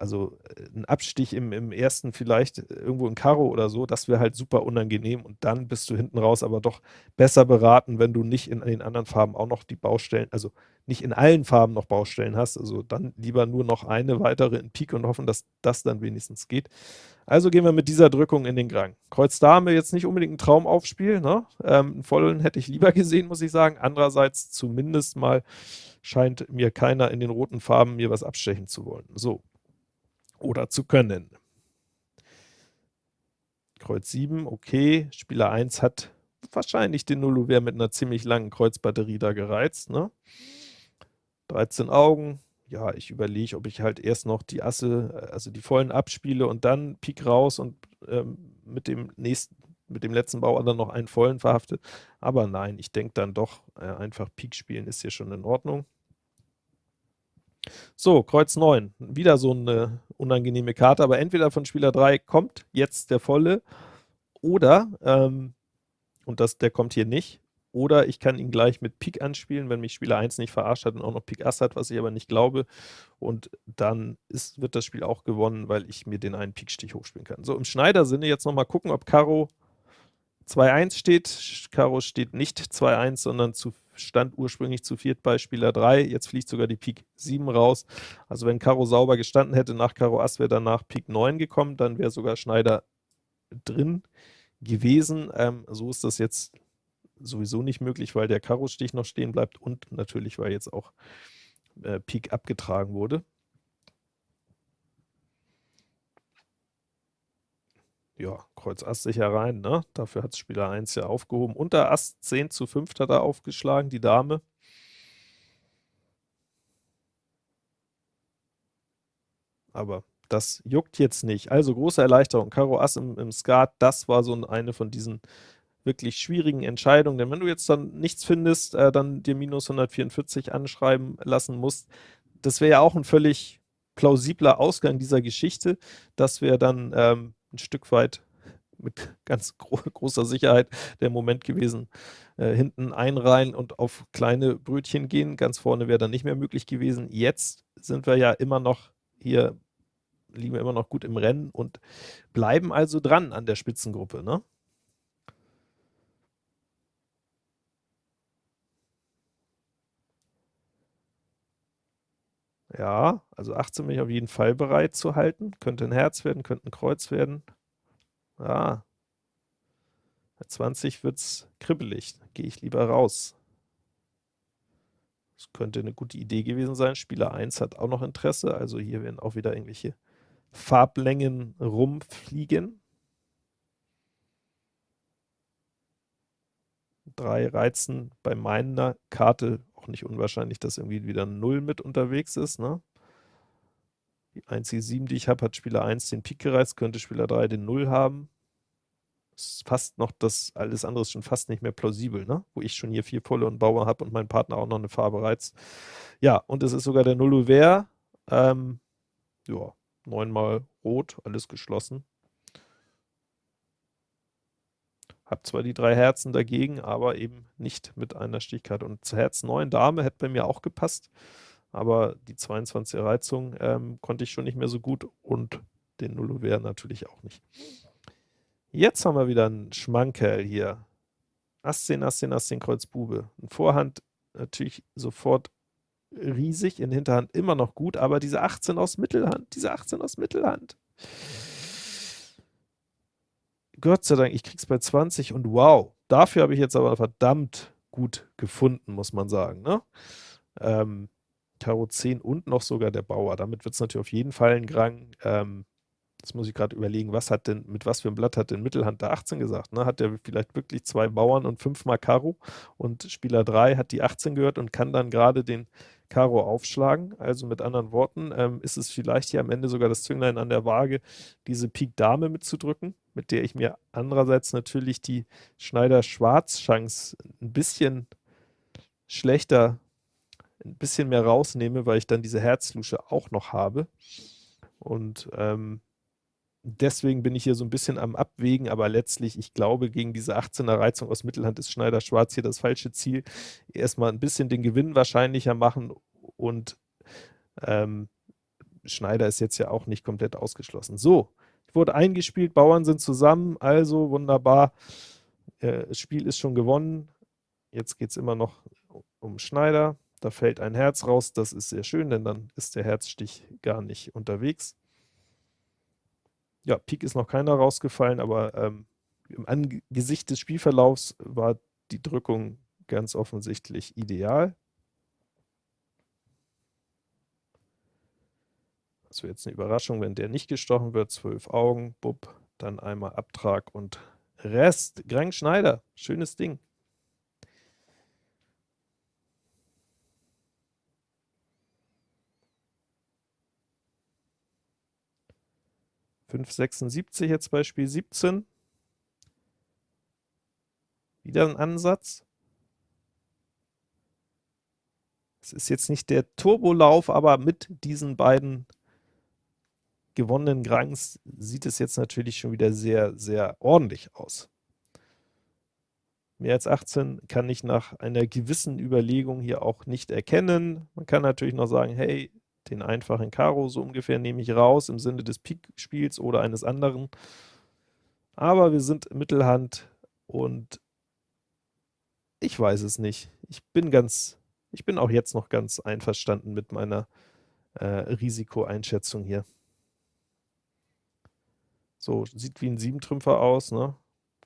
S1: also äh, ein Abstich im, im ersten vielleicht irgendwo in Karo oder so, das wäre halt super unangenehm und dann bist du hinten raus aber doch besser beraten, wenn du nicht in den anderen Farben auch noch die Baustellen, also nicht in allen Farben noch Baustellen hast, also dann lieber nur noch eine weitere in Pik und hoffen, dass das dann wenigstens geht. Also gehen wir mit dieser Drückung in den Grang. Kreuz Dame jetzt nicht unbedingt ein Traumaufspiel, ne? Ähm, einen vollen hätte ich lieber gesehen, muss ich sagen. Andererseits zumindest mal scheint mir keiner in den roten Farben mir was abstechen zu wollen. So, oder zu können. Kreuz 7, okay. Spieler 1 hat wahrscheinlich den Nulluver mit einer ziemlich langen Kreuzbatterie da gereizt. Ne? 13 Augen. Ja, ich überlege, ob ich halt erst noch die Asse, also die vollen abspiele und dann Pik raus und ähm, mit dem nächsten, mit dem letzten Bauer dann noch einen vollen verhafte. Aber nein, ich denke dann doch, äh, einfach Pik spielen ist hier schon in Ordnung. So, Kreuz 9. Wieder so eine unangenehme Karte, aber entweder von Spieler 3 kommt jetzt der volle oder, ähm, und das, der kommt hier nicht, oder ich kann ihn gleich mit Pik anspielen, wenn mich Spieler 1 nicht verarscht hat und auch noch Pik Ass hat, was ich aber nicht glaube. Und dann ist, wird das Spiel auch gewonnen, weil ich mir den einen Pik-Stich hochspielen kann. So, im Schneider-Sinne jetzt nochmal gucken, ob Karo 2-1 steht. Karo steht nicht 2-1, sondern zu stand ursprünglich zu viert bei Spieler 3, jetzt fliegt sogar die Pik 7 raus. Also wenn Karo sauber gestanden hätte, nach Karo Ass wäre danach Pik 9 gekommen, dann wäre sogar Schneider drin gewesen. Ähm, so ist das jetzt sowieso nicht möglich, weil der Karo-Stich noch stehen bleibt und natürlich, weil jetzt auch äh, Pik abgetragen wurde. Ja, Kreuz Ass sicher rein, ne? Dafür hat Spieler 1 ja aufgehoben. Unter Ass 10 zu 5 hat er aufgeschlagen, die Dame. Aber das juckt jetzt nicht. Also große Erleichterung. Karo Ass im, im Skat, das war so eine von diesen wirklich schwierigen Entscheidungen. Denn wenn du jetzt dann nichts findest, äh, dann dir minus 144 anschreiben lassen musst, das wäre ja auch ein völlig plausibler Ausgang dieser Geschichte. Das wäre dann ähm, ein Stück weit mit ganz gro großer Sicherheit der Moment gewesen, äh, hinten einreihen und auf kleine Brötchen gehen. Ganz vorne wäre dann nicht mehr möglich gewesen. Jetzt sind wir ja immer noch hier liegen wir immer noch gut im Rennen und bleiben also dran an der Spitzengruppe. Ne? Ja, also 18 bin ich auf jeden Fall bereit zu halten. Könnte ein Herz werden, könnte ein Kreuz werden. Ja. Bei 20 wird es kribbelig. Gehe ich lieber raus. Das könnte eine gute Idee gewesen sein. Spieler 1 hat auch noch Interesse. Also hier werden auch wieder irgendwelche Farblängen rumfliegen. Drei reizen bei meiner Karte auch nicht unwahrscheinlich, dass irgendwie wieder 0 mit unterwegs ist. Ne? Die einzige 7, die ich habe, hat Spieler 1 den Pik gereizt, könnte Spieler 3 den 0 haben. Ist fast noch das, alles andere ist schon fast nicht mehr plausibel, ne? wo ich schon hier vier Volle und Bauer habe und mein Partner auch noch eine Farbe reizt. Ja, und es ist sogar der 0 Ouvert. Ähm, ja, neunmal rot, alles geschlossen. Hab zwar die drei Herzen dagegen, aber eben nicht mit einer Stichkarte. Und Herz 9 Dame hätte bei mir auch gepasst, aber die 22 Reizung ähm, konnte ich schon nicht mehr so gut und den Nullover natürlich auch nicht. Jetzt haben wir wieder einen Schmankerl hier. Ass 10, Ass 10, Ass 10, Kreuz, Bube. In Vorhand natürlich sofort riesig, in Hinterhand immer noch gut, aber diese 18 aus Mittelhand, diese 18 aus Mittelhand. Gott sei Dank, ich krieg's bei 20 und wow, dafür habe ich jetzt aber verdammt gut gefunden, muss man sagen. Ne? Ähm, Karo 10 und noch sogar der Bauer. Damit wird es natürlich auf jeden Fall ein Grang. Ähm, Jetzt muss ich gerade überlegen, was hat denn, mit was für einem Blatt hat denn Mittelhand der 18 gesagt? Ne? Hat der vielleicht wirklich zwei Bauern und fünfmal Karo und Spieler 3 hat die 18 gehört und kann dann gerade den Karo aufschlagen? Also mit anderen Worten, ähm, ist es vielleicht hier am Ende sogar das Zünglein an der Waage, diese Pik Dame mitzudrücken, mit der ich mir andererseits natürlich die Schneider-Schwarz-Chance ein bisschen schlechter, ein bisschen mehr rausnehme, weil ich dann diese Herzlusche auch noch habe. Und ähm, deswegen bin ich hier so ein bisschen am Abwägen, aber letztlich, ich glaube, gegen diese 18er Reizung aus Mittelhand ist Schneider Schwarz hier das falsche Ziel. Erstmal ein bisschen den Gewinn wahrscheinlicher machen und ähm, Schneider ist jetzt ja auch nicht komplett ausgeschlossen. So, wurde eingespielt, Bauern sind zusammen, also wunderbar. Äh, das Spiel ist schon gewonnen. Jetzt geht es immer noch um Schneider. Da fällt ein Herz raus, das ist sehr schön, denn dann ist der Herzstich gar nicht unterwegs. Ja, Pik ist noch keiner rausgefallen, aber ähm, im Angesicht des Spielverlaufs war die Drückung ganz offensichtlich ideal. Das wäre jetzt eine Überraschung, wenn der nicht gestochen wird. Zwölf Augen, bub, dann einmal Abtrag und Rest. Grang Schneider, schönes Ding. 576 jetzt bei Spiel 17. Wieder ein Ansatz. Es ist jetzt nicht der Turbolauf, aber mit diesen beiden gewonnenen Grangs sieht es jetzt natürlich schon wieder sehr, sehr ordentlich aus. Mehr als 18 kann ich nach einer gewissen Überlegung hier auch nicht erkennen. Man kann natürlich noch sagen, hey, den einfachen Karo so ungefähr nehme ich raus im Sinne des Pik-Spiels oder eines anderen. Aber wir sind Mittelhand und ich weiß es nicht. Ich bin ganz, ich bin auch jetzt noch ganz einverstanden mit meiner äh, Risikoeinschätzung hier. So, sieht wie ein Siebentrümpfer aus, ne?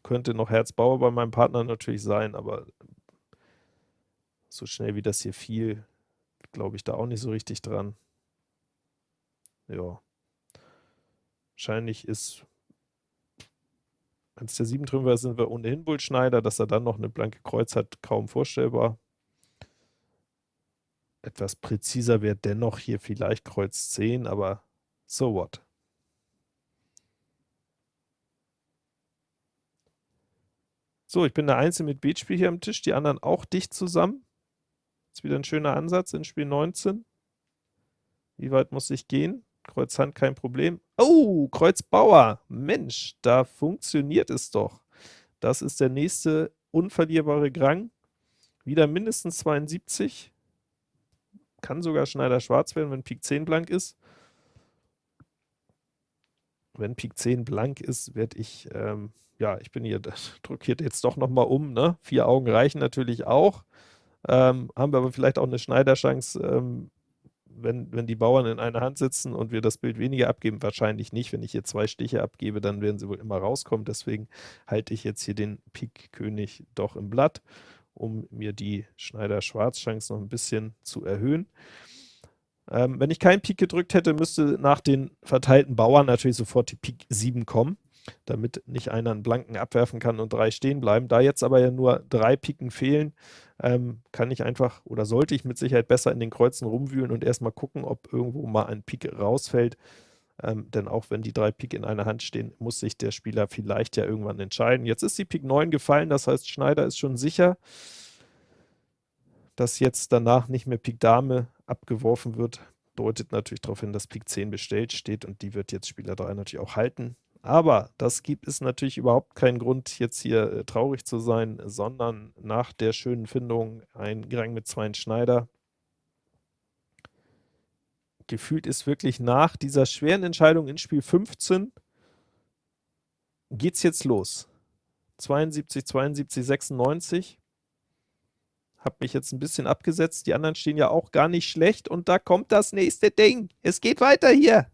S1: könnte noch Herz Bauer bei meinem Partner natürlich sein, aber so schnell wie das hier fiel, glaube ich da auch nicht so richtig dran. Ja. Wahrscheinlich ist, es der 7 Trümpfer ist, sind wir ohnehin Bullschneider, dass er dann noch eine blanke Kreuz hat, kaum vorstellbar. Etwas präziser wäre dennoch hier vielleicht Kreuz 10, aber so what. So, ich bin der Einzige mit Beatspiel hier am Tisch, die anderen auch dicht zusammen. Ist wieder ein schöner Ansatz in Spiel 19. Wie weit muss ich gehen? Kreuz Hand kein Problem. Oh, Kreuz Bauer. Mensch, da funktioniert es doch. Das ist der nächste unverlierbare Grang. Wieder mindestens 72. Kann sogar Schneider schwarz werden, wenn Pik 10 blank ist. Wenn Pik 10 blank ist, werde ich, ähm, ja, ich bin hier, drücke hier jetzt doch nochmal um, ne? Vier Augen reichen natürlich auch. Ähm, haben wir aber vielleicht auch eine Schneiderchance, ähm, wenn, wenn die Bauern in einer Hand sitzen und wir das Bild weniger abgeben, wahrscheinlich nicht. Wenn ich hier zwei Stiche abgebe, dann werden sie wohl immer rauskommen. Deswegen halte ich jetzt hier den Pik König doch im Blatt, um mir die Schneider-Schwarz-Chance noch ein bisschen zu erhöhen. Ähm, wenn ich keinen Pik gedrückt hätte, müsste nach den verteilten Bauern natürlich sofort die Pik 7 kommen, damit nicht einer einen Blanken abwerfen kann und drei stehen bleiben. Da jetzt aber ja nur drei Piken fehlen, ähm, kann ich einfach oder sollte ich mit Sicherheit besser in den Kreuzen rumwühlen und erstmal gucken, ob irgendwo mal ein Pik rausfällt. Ähm, denn auch wenn die drei Pik in einer Hand stehen, muss sich der Spieler vielleicht ja irgendwann entscheiden. Jetzt ist die Pik 9 gefallen, das heißt Schneider ist schon sicher, dass jetzt danach nicht mehr Pik Dame abgeworfen wird, deutet natürlich darauf hin, dass Pik 10 bestellt steht und die wird jetzt Spieler 3 natürlich auch halten. Aber das gibt es natürlich überhaupt keinen Grund, jetzt hier äh, traurig zu sein, sondern nach der schönen Findung ein Gerang mit zwei Schneider. Gefühlt ist wirklich nach dieser schweren Entscheidung in Spiel 15 geht es jetzt los. 72, 72, 96 habe mich jetzt ein bisschen abgesetzt. Die anderen stehen ja auch gar nicht schlecht. Und da kommt das nächste Ding. Es geht weiter hier.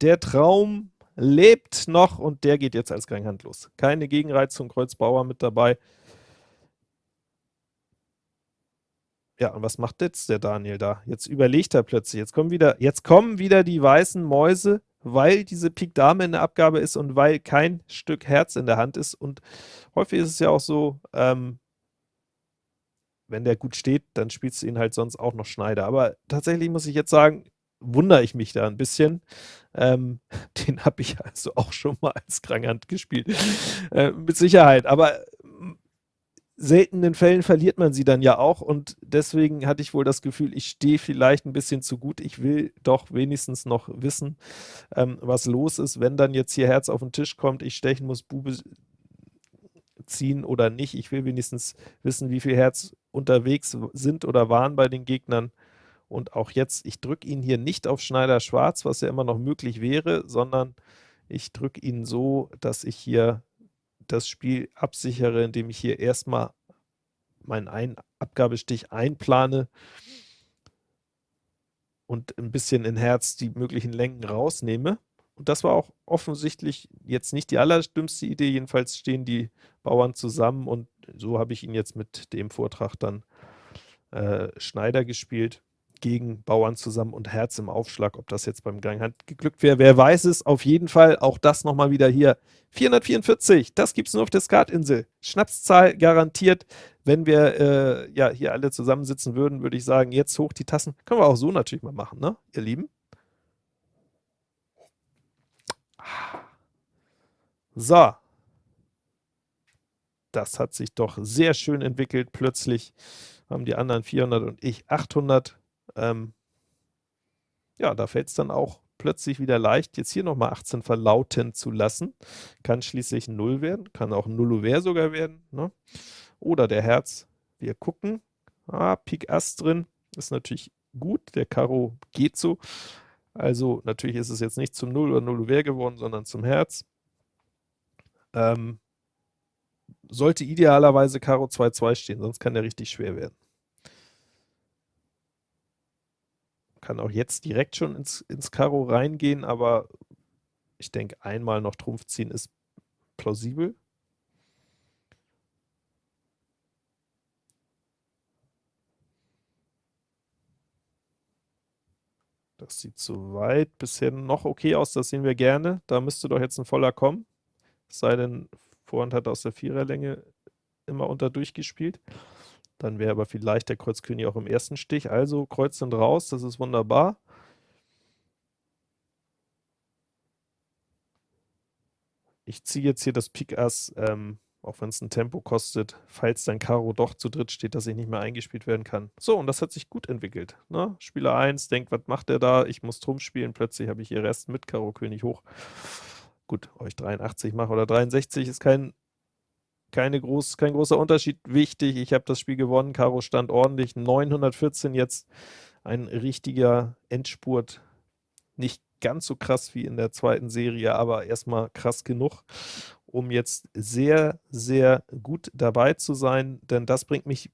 S1: Der Traum lebt noch und der geht jetzt als Granghand los. Keine Gegenreizung, Kreuzbauer mit dabei. Ja, und was macht jetzt der Daniel da? Jetzt überlegt er plötzlich. Jetzt kommen wieder, jetzt kommen wieder die weißen Mäuse, weil diese Pik Dame in der Abgabe ist und weil kein Stück Herz in der Hand ist. Und häufig ist es ja auch so, ähm, wenn der gut steht, dann spielst du ihn halt sonst auch noch Schneider. Aber tatsächlich muss ich jetzt sagen, wundere ich mich da ein bisschen. Ähm, den habe ich also auch schon mal als Kranghand gespielt. Äh, mit Sicherheit. Aber mm, seltenen Fällen verliert man sie dann ja auch und deswegen hatte ich wohl das Gefühl, ich stehe vielleicht ein bisschen zu gut. Ich will doch wenigstens noch wissen, ähm, was los ist, wenn dann jetzt hier Herz auf den Tisch kommt, ich stechen muss, Bube ziehen oder nicht. Ich will wenigstens wissen, wie viel Herz unterwegs sind oder waren bei den Gegnern. Und auch jetzt, ich drücke ihn hier nicht auf Schneider schwarz, was ja immer noch möglich wäre, sondern ich drücke ihn so, dass ich hier das Spiel absichere, indem ich hier erstmal meinen ein Abgabestich einplane und ein bisschen in Herz die möglichen Längen rausnehme. Und das war auch offensichtlich jetzt nicht die allerdümmste Idee, jedenfalls stehen die Bauern zusammen und so habe ich ihn jetzt mit dem Vortrag dann äh, Schneider gespielt gegen Bauern zusammen und Herz im Aufschlag. Ob das jetzt beim Ganghand geglückt wäre, wer weiß es. Auf jeden Fall auch das nochmal wieder hier. 444, das gibt es nur auf der Skatinsel. Schnapszahl garantiert. Wenn wir äh, ja hier alle zusammensitzen würden, würde ich sagen, jetzt hoch die Tassen. Können wir auch so natürlich mal machen, ne, ihr Lieben? So. Das hat sich doch sehr schön entwickelt. Plötzlich haben die anderen 400 und ich 800. Ähm, ja, da fällt es dann auch plötzlich wieder leicht, jetzt hier nochmal 18 verlauten zu lassen. Kann schließlich ein 0 werden, kann auch ein Nullover sogar werden. Ne? Oder der Herz. Wir gucken. Ah, Pik Ass drin. Ist natürlich gut. Der Karo geht so. Also natürlich ist es jetzt nicht zum 0 oder 0 Uhr geworden, sondern zum Herz. Ähm, sollte idealerweise Karo 2-2 stehen, sonst kann der richtig schwer werden. kann auch jetzt direkt schon ins, ins Karo reingehen, aber ich denke, einmal noch Trumpf ziehen ist plausibel. Das sieht soweit bisher noch okay aus, das sehen wir gerne. Da müsste doch jetzt ein voller kommen. Es sei denn, Vorhand hat aus der Viererlänge immer unter durchgespielt. gespielt. Dann wäre aber vielleicht der Kreuz König auch im ersten Stich. Also Kreuz sind raus, das ist wunderbar. Ich ziehe jetzt hier das Pik Ass, ähm, auch wenn es ein Tempo kostet, falls dann Karo doch zu dritt steht, dass ich nicht mehr eingespielt werden kann. So, und das hat sich gut entwickelt. Ne? Spieler 1 denkt, was macht er da? Ich muss Trumpf spielen, plötzlich habe ich hier Rest mit Karo König hoch. Gut, ich 83 mache oder 63 ist kein, keine groß, kein großer Unterschied. Wichtig, ich habe das Spiel gewonnen, Karo stand ordentlich, 914 jetzt, ein richtiger Endspurt. Nicht ganz so krass wie in der zweiten Serie, aber erstmal krass genug, um jetzt sehr, sehr gut dabei zu sein, denn das bringt mich,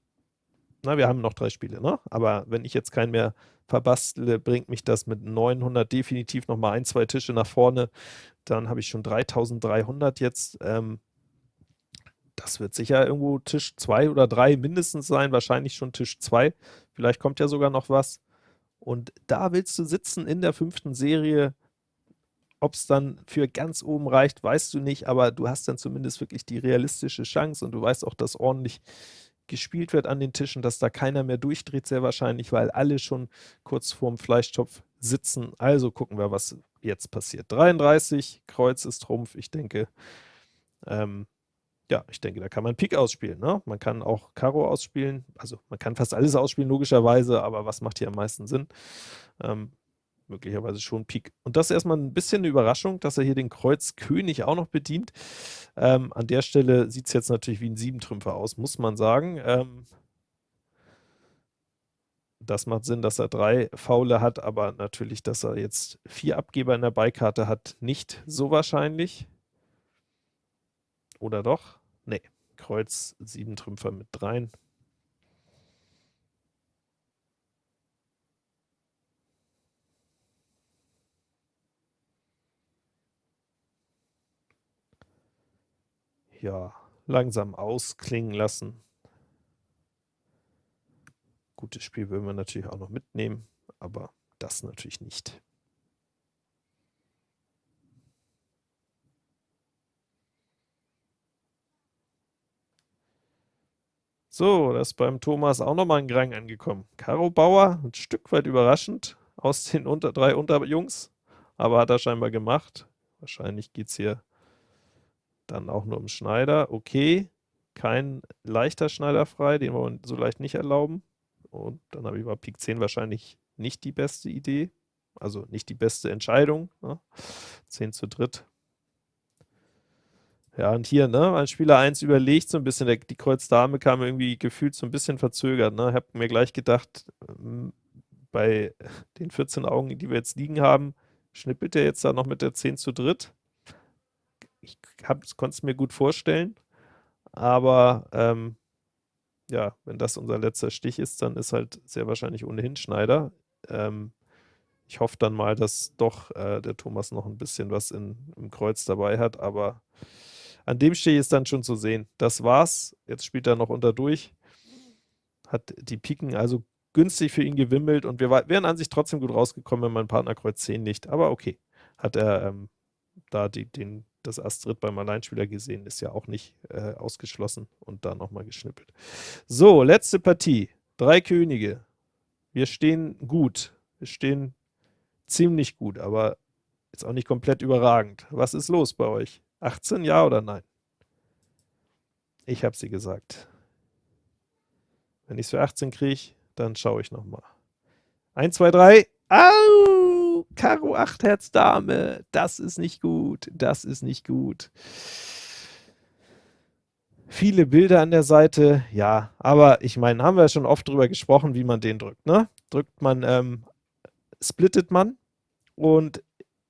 S1: na, wir haben noch drei Spiele, ne? aber wenn ich jetzt keinen mehr verbastle, bringt mich das mit 900 definitiv nochmal ein, zwei Tische nach vorne, dann habe ich schon 3300 jetzt, ähm, das wird sicher irgendwo Tisch 2 oder 3 mindestens sein, wahrscheinlich schon Tisch 2, vielleicht kommt ja sogar noch was. Und da willst du sitzen in der fünften Serie. Ob es dann für ganz oben reicht, weißt du nicht, aber du hast dann zumindest wirklich die realistische Chance und du weißt auch, dass ordentlich gespielt wird an den Tischen, dass da keiner mehr durchdreht, sehr wahrscheinlich, weil alle schon kurz vorm Fleischtopf sitzen. Also gucken wir, was jetzt passiert. 33, Kreuz ist Trumpf, ich denke, ähm, ja, ich denke, da kann man Pik ausspielen. Ne? Man kann auch Karo ausspielen, also man kann fast alles ausspielen, logischerweise, aber was macht hier am meisten Sinn? Ähm, möglicherweise schon Pik. Und das ist erstmal ein bisschen eine Überraschung, dass er hier den Kreuz König auch noch bedient. Ähm, an der Stelle sieht es jetzt natürlich wie ein Siebentrümpfer aus, muss man sagen. Ähm, das macht Sinn, dass er drei Faule hat, aber natürlich, dass er jetzt vier Abgeber in der Beikarte hat, nicht so wahrscheinlich. Oder doch? Kreuz, sieben Trümpfer mit dreien. Ja, langsam ausklingen lassen. Gutes Spiel würden wir natürlich auch noch mitnehmen, aber das natürlich nicht. So, das ist beim Thomas auch nochmal ein Grang angekommen. Karo Bauer, ein Stück weit überraschend aus den unter, drei Unterjungs, aber hat er scheinbar gemacht. Wahrscheinlich geht es hier dann auch nur um Schneider. Okay, kein leichter Schneider frei, den wir so leicht nicht erlauben. Und dann habe ich bei Pik 10 wahrscheinlich nicht die beste Idee, also nicht die beste Entscheidung. Ne? 10 zu dritt ja, und hier, ne, als Spieler 1 überlegt so ein bisschen, der, die Kreuz-Dame kam irgendwie gefühlt so ein bisschen verzögert, ne, ich habe mir gleich gedacht, ähm, bei den 14 Augen, die wir jetzt liegen haben, schnippelt er jetzt da noch mit der 10 zu dritt. Ich konnte es mir gut vorstellen, aber ähm, ja, wenn das unser letzter Stich ist, dann ist halt sehr wahrscheinlich ohnehin Schneider. Ähm, ich hoffe dann mal, dass doch äh, der Thomas noch ein bisschen was in, im Kreuz dabei hat, aber an dem Stich ist dann schon zu sehen. Das war's. Jetzt spielt er noch unter durch. Hat die Piken also günstig für ihn gewimmelt und wir wären an sich trotzdem gut rausgekommen, wenn mein Partner Kreuz 10 nicht. Aber okay, hat er ähm, da die, den, das Astrid beim Alleinspieler gesehen, ist ja auch nicht äh, ausgeschlossen und da nochmal geschnippelt. So, letzte Partie. Drei Könige. Wir stehen gut. Wir stehen ziemlich gut, aber jetzt auch nicht komplett überragend. Was ist los bei euch? 18, ja oder nein? Ich habe sie gesagt. Wenn ich es für 18 kriege, dann schaue ich nochmal. 1, 2, 3. Au! Karo 8 Herz Dame. Das ist nicht gut. Das ist nicht gut. Viele Bilder an der Seite, ja, aber ich meine, haben wir ja schon oft drüber gesprochen, wie man den drückt, ne? Drückt man, ähm, splittet man und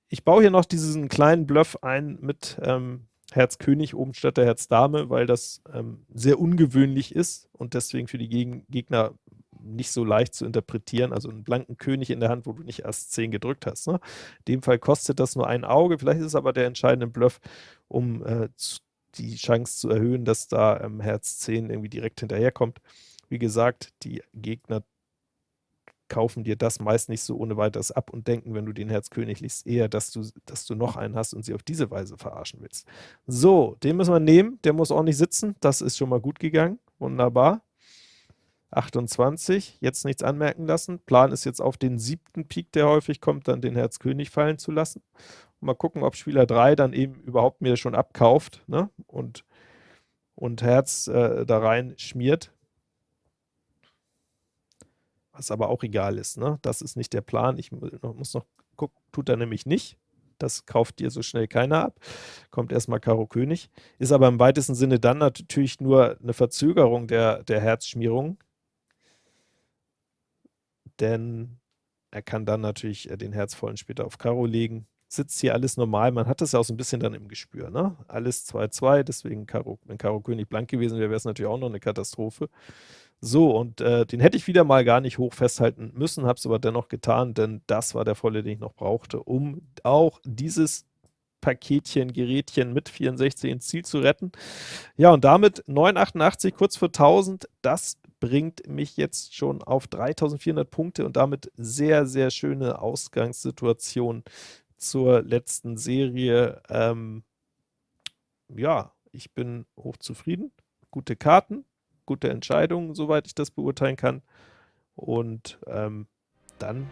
S1: ich baue hier noch diesen kleinen Bluff ein mit ähm, Herz König oben statt der Herz Dame, weil das ähm, sehr ungewöhnlich ist und deswegen für die Geg Gegner nicht so leicht zu interpretieren. Also einen blanken König in der Hand, wo du nicht erst 10 gedrückt hast. Ne? In dem Fall kostet das nur ein Auge. Vielleicht ist es aber der entscheidende Bluff, um äh, die Chance zu erhöhen, dass da ähm, Herz 10 irgendwie direkt hinterherkommt. Wie gesagt, die Gegner kaufen dir das meist nicht so ohne weiteres ab und denken, wenn du den Herz König liest, eher, dass du, dass du noch einen hast und sie auf diese Weise verarschen willst. So, den müssen wir nehmen, der muss nicht sitzen, das ist schon mal gut gegangen, wunderbar. 28, jetzt nichts anmerken lassen. Plan ist jetzt auf den siebten Pik, der häufig kommt, dann den Herz König fallen zu lassen. Mal gucken, ob Spieler 3 dann eben überhaupt mir schon abkauft ne? und, und Herz äh, da rein schmiert. Was aber auch egal ist. Ne? Das ist nicht der Plan. Ich muss noch gucken, tut er nämlich nicht. Das kauft dir so schnell keiner ab. Kommt erstmal Karo König. Ist aber im weitesten Sinne dann natürlich nur eine Verzögerung der, der Herzschmierung. Denn er kann dann natürlich äh, den Herzvollen später auf Karo legen sitzt hier alles normal. Man hat das ja auch so ein bisschen dann im Gespür, ne? Alles 2-2, deswegen Karo, wenn Karo König blank gewesen wäre, wäre es natürlich auch noch eine Katastrophe. So, und äh, den hätte ich wieder mal gar nicht hoch festhalten müssen, habe es aber dennoch getan, denn das war der volle, den ich noch brauchte, um auch dieses Paketchen, Gerätchen mit 64 ins Ziel zu retten. Ja, und damit 988, kurz vor 1000, das bringt mich jetzt schon auf 3400 Punkte und damit sehr, sehr schöne Ausgangssituation zur letzten Serie. Ähm, ja, ich bin hochzufrieden. Gute Karten, gute Entscheidungen, soweit ich das beurteilen kann. Und ähm, dann